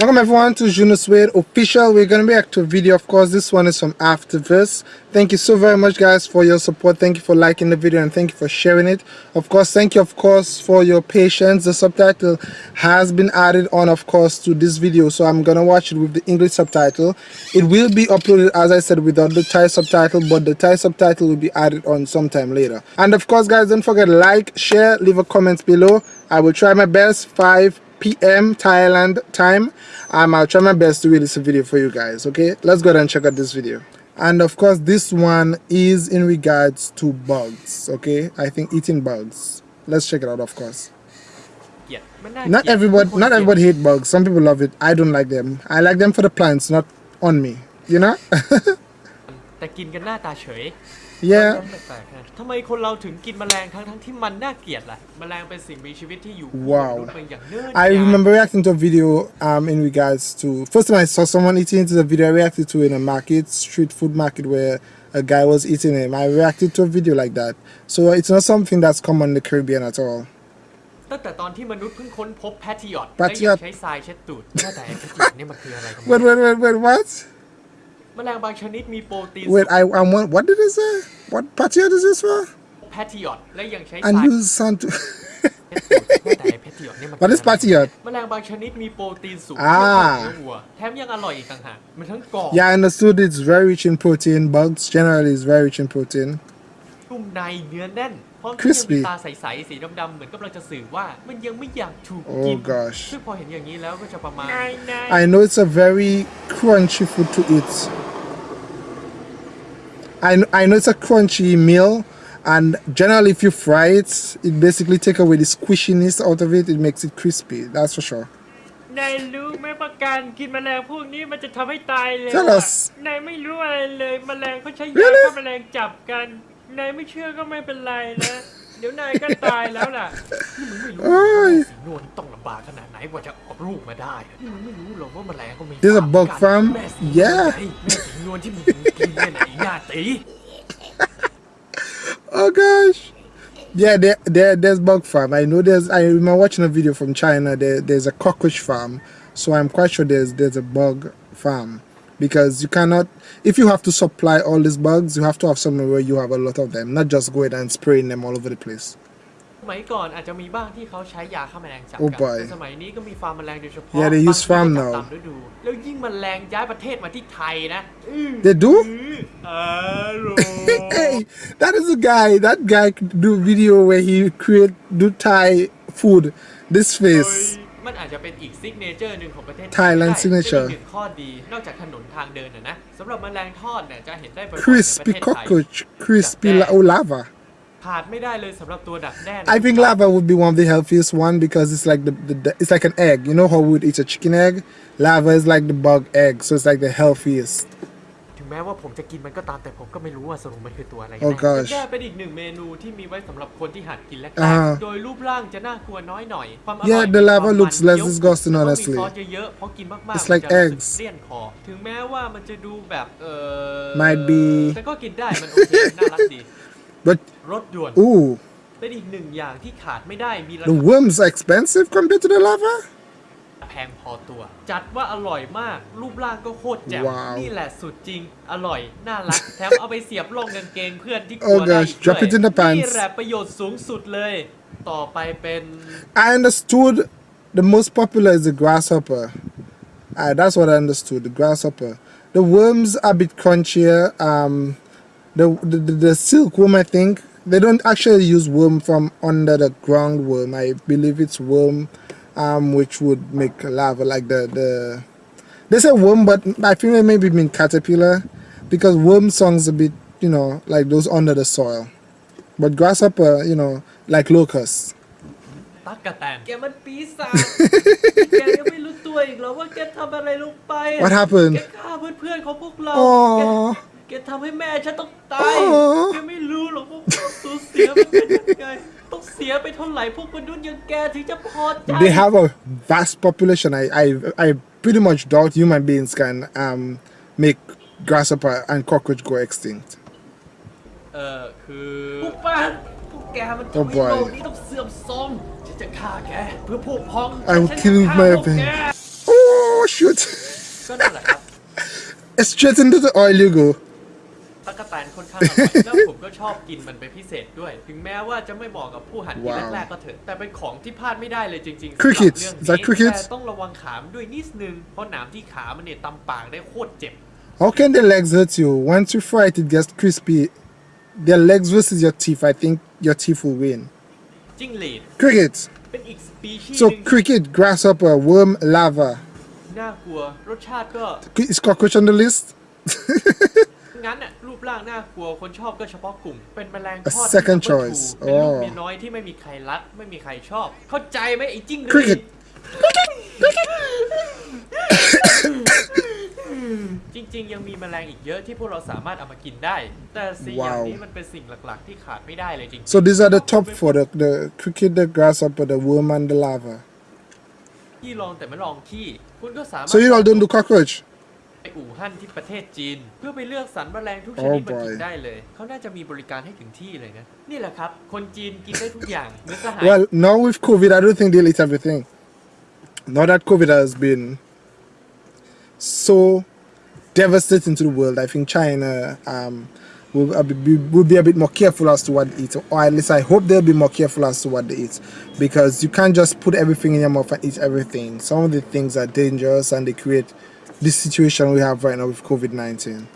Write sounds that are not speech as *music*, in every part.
Welcome everyone to Juno Suede official. We're gonna react to a video. Of course, this one is from Afterverse. Thank you so very much, guys, for your support. Thank you for liking the video and thank you for sharing it. Of course, thank you, of course, for your patience. The subtitle has been added on, of course, to this video, so I'm gonna watch it with the English subtitle. It will be uploaded, as I said, without the Thai subtitle, but the Thai subtitle will be added on sometime later. And of course, guys, don't forget to like, share, leave a comment below. I will try my best. Five p.m. Thailand time. Um, I'll try my best to release a video for you guys, okay? Let's go ahead and check out this video. And of course, this one is in regards to bugs, okay? I think eating bugs. Let's check it out, of course. Yeah, not everybody, not everybody hate bugs. Some people love it. I don't like them. I like them for the plants, not on me. You know? *laughs* แต่กินกันหน้าตาเฉย yeah ทำไมคนเราถึงกินแมลงทั้งทั้งที่มันน่าเกลียดล่ะแมลงเป็นสิ่งมีชีวิตที่อยู่ wow I remember reacting to a video um in regards to first time I saw someone eating it is a video I reacted to in a market street food market where a guy was eating him I reacted to a video like that so it's not something that's common in the Caribbean at all ตั้งแต่ตอนที่มนุษย์เพิ่งค้นพบแพทิออตและยังใช้ทรายเช็ดตูดแต่แพทิออตนี่มันคืออะไรกัน wait wait wait wait what แมลงบางชนิดมีโปรตีน Wait I I want what did it say what patio is this for แพทิออตและยังใช้ and use sun to แต่แพทิออตนี่มัน what is patio แมลงบางชนิดมีโปรตีนสูง อ่า เนื้อวัวแถมยังอร่อยอีกต่างหากมันทั้งกรอบ yeah I understood it's very rich in protein bugs generally is very rich in protein นุ่มในเนื้อแน่นพร้อมที่ยังมีตาใสๆสีดำๆเหมือนกำลังจะสื่อว่ามันยังไม่อยากถูกกิน oh gosh ซึ่งพอเห็นอย่างนี้แล้วก็จะประมาณ I know it's a very crunchy food to eat I, I know it's a crunchy meal and generally if you fry it it basically take away the squishiness out of it it makes it crispy that's for sure นายรู้ไหมประการกินแมลงพวกนี้มันจะทำให้ตายเลย Tell us นายไม่รู้อะไรเลยแมลงเขาใช้ยา Really? ฆ่าแมลงจับกัน นายไม่เชื่อก็ไม่เป็นไรนะเดี๋ยวนายก็ตายแล้วล่ะนี่มึงไม่รู้ โอ้ย สีนวลต้องลำบากขนาดไหนกว่าจะออกลูกมาได้นี่มึงไม่รู้หรอกว่าแมลงก็มี There's a bug กัด farm? แม่สี Yeah *laughs* แม่สีนวลที่มึงกินเนี่ยไหนหน้าตี oh gosh yeah there, there there's bug farm i know there's i remember watching a video from china there there's a cockroach farm so i'm quite sure there's there's a bug farm because you cannot if you have to supply all these bugs you have to have somewhere where you have a lot of them not just go ahead and spraying them all over the place สมัยก่อนอาจจะมีบ้างที่เขาใช้ยาฆ่าแมลงจับ Oh กั boy แต่สมัยนี้ก็มีฟาร์มแมลงโดยเฉพาะ Yeah, they use บาง farm ที่ก็ now จับตามฤดู แล้วยิ่งแมลงย้ายประเทศมาที่ไทยนะอื้อ they do *laughs* อร่อย hey that is a guy that guy do video where he create do thai food this face Thailand signature. Crispy cockroach Crispy larva. ขาดไม่ได้เลยสำหรับตัวดักแด้ I think larva would be one of the healthiest one because it's like the, the, the it's like an egg. You know how we would eat a chicken egg? Larva is like the bug egg so it's like the healthiest. ถึงแม้ว่าผมจะกินมันก็ตามแต่ผมก็ไม่รู้ว่าสรุปมันคือตัวอะไรกัน Oh แน่ gosh แด้เป็นอีกหนึ่งเมนูที่มีไว้สำหรับคนที่หัดกินแรกอ่าๆโดยรูปร่างจะน่ากลัวน้อยหน่อยความอร่อย Yeah, the มี lava ความ looks มัน less เยอะ disgusting, แล้วก็มี honestly. ซอสเยอะๆเพราะกินมากๆ It's มัน like จะรู้สึก eggs เลี่ยนคอถึงแม้ว่ามันจะดูแบบเออ Might be- แต่ก็กินได้มันโอเคน่ารักดี But รสด่วน ooh, เป็นอีกหนึ่งอย่างที่ขาดไม่ได้มีรา the คา worms are expensive compared to the lava. แพงพอตัว จัดว่าอร่อยมาก รูปร่างก็โคตรแจ่มว้าวนี่แหละสุดจริง อร่อย น่ารัก แถมเอาไปเสียบลงกางเกงเพื่อนที่กลั Oh วได้ gosh, อีก drop ด้วย it in the pants นี่แหละประโยชน์สูงสุดเลย ต่อไปเป็น I understood the most popular is the grasshopper. Uh, that's what I understood. The grasshopper. The worms are a bit crunchier. Um, the, the the the silkworm, I think they don't actually use worm from under the ground worm. I believe it's worm, um, which would make larva like the the they say worm but i think they maybe mean caterpillar because worm songs a bit you know like those under the soil. But grasshopper you know like locusts. What happened? Aww. ต้องเสียไปเท่าไหร่พวกมนุษย์อย่างแกถึงจะพอใจ they have a vast population. I, I, I pretty much doubt human beings can um, make grasshopper and cockroach go extinct. เออคือพวกป้าพวกแกมัน Oh ทำให้ boy โลกนี้ต้องเสื่อมโทรมฉันจะฆ่าแกเพื่อพวกพ้อง I will ฉันจะ kill ฆ่า my พวกแก Oh! Oh shoot! *laughs* ก็นั่นแหละครับ Straight into the oil you go. ตั๊กแตนค่อนข้างอร่อยแล้วผมก็ชอบกินมันเป็นพิเศษด้วย ถึงแม้ว่าจะไม่เหมาะกับผู้หันกินแรกๆก็เถอะแต่เป็นของที่พลาดไม่ได้เลยจริงๆ crickets สำหรับเรื่องนี้ crickets แต่ต้องระวังขามด้วยนิดนึง เพราะหนามที่ขามันเนี่ยตำปากได้โคตรเจ็บ How can the legs hurt you? Once you fry it, it gets crispy. Their legs versus your teeth, I think your teeth will win. จิ้งหรีด Crickets. เป็นอีกสปีชีส์ So หนึ่ง cricket, grasshopper, worm, larva. น่ากลัวรสชาติก็ Is cockroach on the list? งั้นน่ะรูปร่างน่ากลัวคนชอบก็เฉพาะกลุ่ม เป็นแมลง A ทอด second ที่ number choice two เป็นลูกอ๋อเมียน้อยที่ไม่มีใครรัก ไม่มีใครชอบ เข้าใจไหมไอ้จิ้งหรี Cricket ดจริงๆ ยังมีแมลงอีกเยอะที่พวกเราสามารถเอามากินได้ แต่สิ่งอย่างว้าวนี้มันเป็นสิ่งหลักๆ ที่ขาดไม่ได้เลยจริง So these are the top four: the, the cricket, the grasshopper, the worm, and the lava. ๆที่ลองแต่ไม่ลองขี้ คุณก็สามารถ So you all don't do cockroach? ไปอู่ฮั่นที่ประเทศจีน เพื่อไปเลือกสรรแมลงทุกชนิด Oh มากิน boy ได้เลย เขาน่าจะมีบริการให้ถึงที่เลยนะ นี่แหละครับ คนจีนกินได้ทุกอย่างเนื้อสหาย Well, now with COVID, I don't think they'll eat everything. Now that COVID has been so devastating to the world, I think China um, will, uh, be, will be a bit more careful as to what they eat, or at least I hope they'll be more careful as to what they eat, because you can't just put everything in your mouth and eat everything. Some of the things are dangerous and they create this situation we have right now with COVID 19.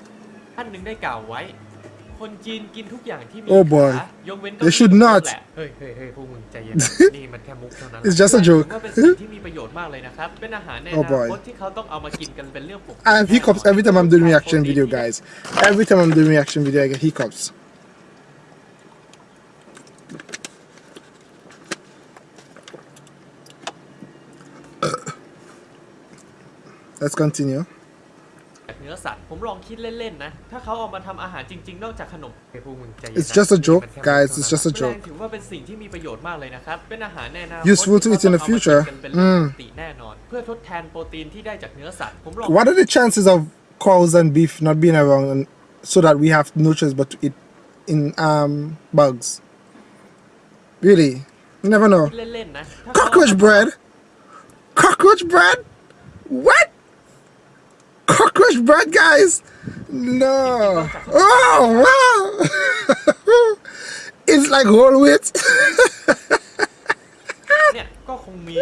ท่านหนึ่งได้กล่าวไว้ คนจีนกินทุกอย่างที่มี Oh boy. ขายกเว้นเก้า They อี้ should not. แหละเ*laughs* ฮ้ยเฮ้ยเฮ้ยพวกมึงใจเย็นนะ นี่มันแค่มุกเท่านั้น It's just a ถื joke. อว่าเป็นสิ่งที่มีประโยชน์มากเลยนะครับ เป็นอาหารในอ Oh นา boy. คตที่เขาต้องเอามากินกันเป็นเรื่องปกติ I have hiccups every time I'm doing reaction video, guys. Every time I'm doing reaction video, I get hiccups. Let's continue. จากเนื้อสัตว์ ผมลองคิดเล่นๆนะ ถ้าเขาเอามาทำอาหารจริง ๆ นอกจากขนมเฮ้ยพวกมึงใจเย็นนะ It's just a joke, นี่มันแค่ guys. มุก It's เท่า just a นั้น joke. แมลงถือว่าเป็นสิ่งที่มีประโยชน์มากเลยนะครับ เป็นอาหารในอนาคต Useful to eat in the ที่เขาต้องเอามากิ future. นกันเป็นเรื่อง Mm. ปกติแน่นอน เพื่อทดแทนโปรตีนที่ได้จากเนื้อสัตว์ ผมลอง What are the chances of cows and beef not being around and so that we have no choice but to eat in um bugs? Really? You never know. คิดเล่นๆนะถ้าเขาเอา Cockroach มา bread? Cockroach bread? What? Cockroach bread, guys? No. Oh, wow. *laughs* it's like whole wheat. เนี่ยก็คงมี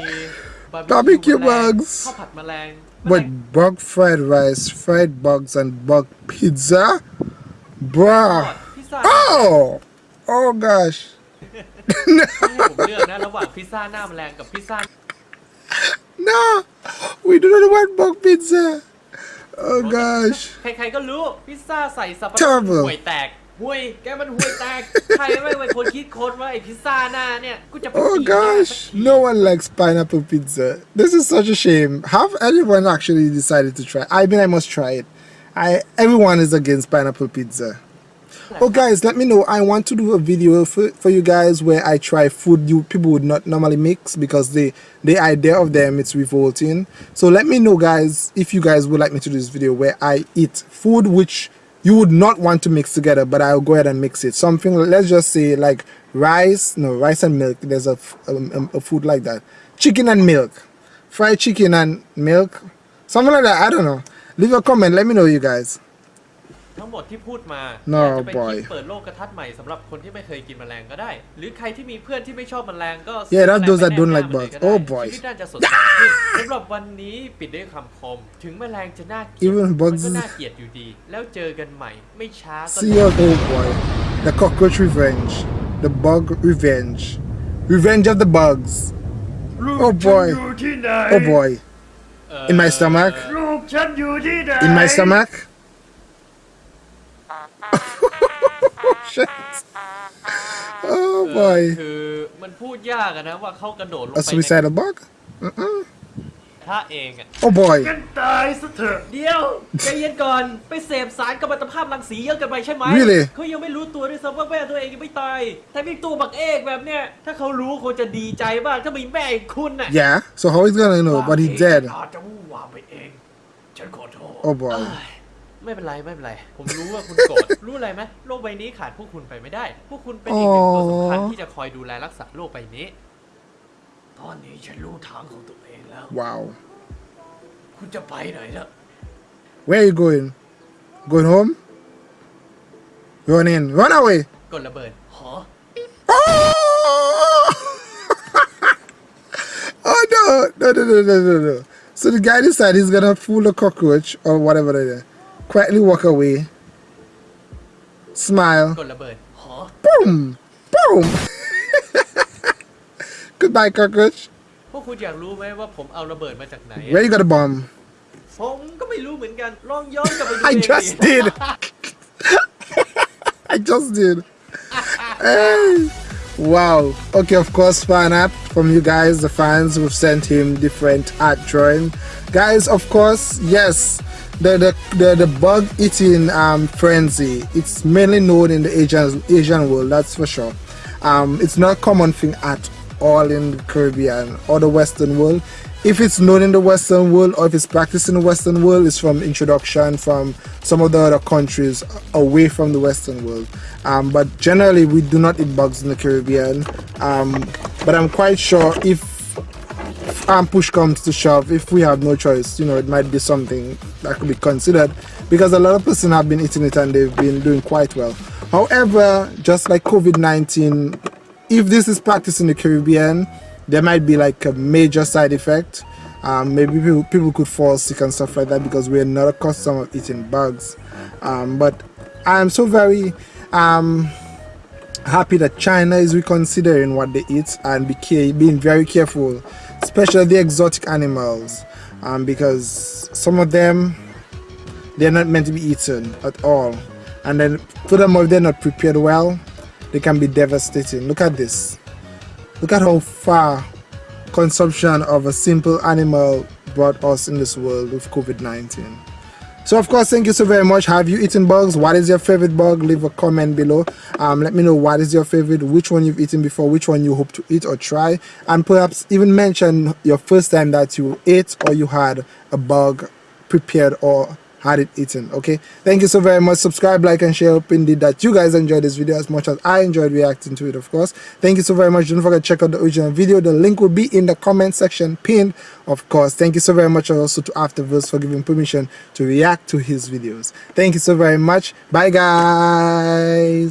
Barbecue แมลง bugs ข้าวผัดแมลง but bug fried rice, fried bugs, and bug pizza? ทอด Bruh. พิซซ่า Oh! Oh, gosh. *laughs* ให้ผมเลือกนะ ระหว่างพิซซ่าหน้าแมลงกับพิซซ่า *laughs* No. We do not want bug pizza. Oh, gosh. ใครๆก็รู้พิซซ่าใส่สับปะรด Terrible ห่วยแตกห่วย แกมันห่วยแตก ใครไม่เป็นคนคิดค้นว่าไอ้พิซซ่าหน้าเนี่ย กูจะไป Oh ตีหน้าสัก gosh, ที no one likes pineapple pizza. This is such a shame. Have anyone actually decided to try? I mean, I must try it. I everyone is against pineapple pizza. Oh guys, let me know. I want to do a video for, for you guys where I try food you people would not normally mix because the the idea of them it's revolting. So let me know guys if you guys would like me to do this video where I eat food which you would not want to mix together but I'll go ahead and mix it. Something let's just say like rice, no rice and milk. There's a, f- um, a food like that. Chicken and milk. Fried chicken and milk. Something like that. I don't know. Leave a comment. Let me know you guys. ทั้งหมดที่พูดมา No, อาจจะเป็น boy. คลิปเปิดโลกกระทัดใหม่สำหรับคนที่ไม่เคยกินแมลงก็ได้ หรือใครที่มีเพื่อนที่ไม่ชอบแมลงก็ Yeah, that's ซื้อ those that แมลง don't ไป like แนบหน้า bugs. มันเลยก็ได้ Oh, boy. ชีวิตน่าจะสดใสขึ้นสำหรับวันนี้ปิดด้วยคำคม ถึงแมลงจะน่าเกลียด Even มัน bugs ก็ is- น่าเกลียดอยู่ดี แล้วเจอกันใหม่ ไม่ช้าก็ See you, oh boy. The cockroach revenge. The bug revenge. Revenge of the bugs. Oh boy. อยู่ที่ไหน Oh boy. In my stomach. ลูกฉันอยู่ที่ไหน In my stomach. Shit. Oh เออ boy. คือมันพูดยากอะนะว่าเขากระโดดลง A ไปใน suicidal bug? ถ้าเองอะ Oh boy. กันตายซะเถอะเดี๋ยวใจเย็นก่อนไปเสพสารกัมมันตภาพรังสีเยอะเกินไปใช่ไหม Really? เขายังไม่รู้ตัวด้วยซ้ำว่าแม่ตัวเองยังไม่ตาย แต่มีตัวบักเอกแบบเนี้ยถ้าเขารู้คงจะดีใจมากถ้ามีแม่อย่างคุณน่ะ Yeah. So how is gonna know? But he's dead. อาจจะวู่วามไปเอง ฉันขอโทษ Oh boy. ไม่เป็นไรไม่เป็นไร ผมรู้ว่าคุณโกรธ รู้อะไรไหมโลกใบนี้ขาดพวกคุณไปไม่ได้ พวกคุณเป็นอีกหนึ่งตัวสำคัญที่จะคอยดูแลรักษาโลกใบนี้ ตอนนี้ฉันรู้ทางของตัวเองแล้ว Wow. คุณจะไปไหนล่ะ Where are you going? Going home? Run in. Run away. กดระเบิดหอ Oh! oh no! No, no, no, no, no, no. So the guy decided he's gonna fool a cockroach or whatever they do. Quietly walk away. Smile. กดระเบิดหอ Boom! Boom! *laughs* Goodbye, cockroach. พวกคุณอยากรู้ไหมว่าผมเอาระเบิดมาจากไหน Where you got a bomb? *laughs* ผมก็ไม่รู้เหมือนกัน ลองย้อนกลับไปดู I เอง just ดิ did. *laughs* I just did. Hey. Wow. Okay, of course, fan art from you guys, the fans who've sent him different art drawing. Guys, of course, yes, the the the, the bug eating um, frenzy. It's mainly known in the Asian Asian world, that's for sure. Um, it's not a common thing at all in the Caribbean or the Western world. If it's known in the Western world or if it's practiced in the Western world, it's from introduction from some of the other countries away from the Western world. Um, but generally, we do not eat bugs in the Caribbean. Um, but I'm quite sure if um, push comes to shove, if we have no choice, you know, it might be something that could be considered because a lot of person have been eating it and they've been doing quite well. However, just like COVID-19, if this is practiced in the Caribbean, there might be like a major side effect. Um, maybe people, people could fall sick and stuff like that because we're not accustomed of eating bugs. Um, but I'm so very um, happy that China is reconsidering what they eat and be being very careful, especially the exotic animals, um, because some of them they're not meant to be eaten at all. And then furthermore, if they're not prepared well, they can be devastating. Look at this. Look at how far consumption of a simple animal brought us in this world with COVID-19. So of course, thank you so very much. Have you eaten bugs? What is your favorite bug? Leave a comment below. Um, let me know what is your favorite, which one you've eaten before, which one you hope to eat or try, and perhaps even mention your first time that you ate or you had a bug prepared or had it eaten okay? Thank you so very much. Subscribe like and share. Hope indeed that you guys enjoyed this video as much as i enjoyed reacting to it of course. Thank you so very much. Don't forget to check out the original video. The link will be in the comment section pinned of course. Thank you so very much also to afterverse for giving permission to react to his videos. Thank you so very much. Bye guys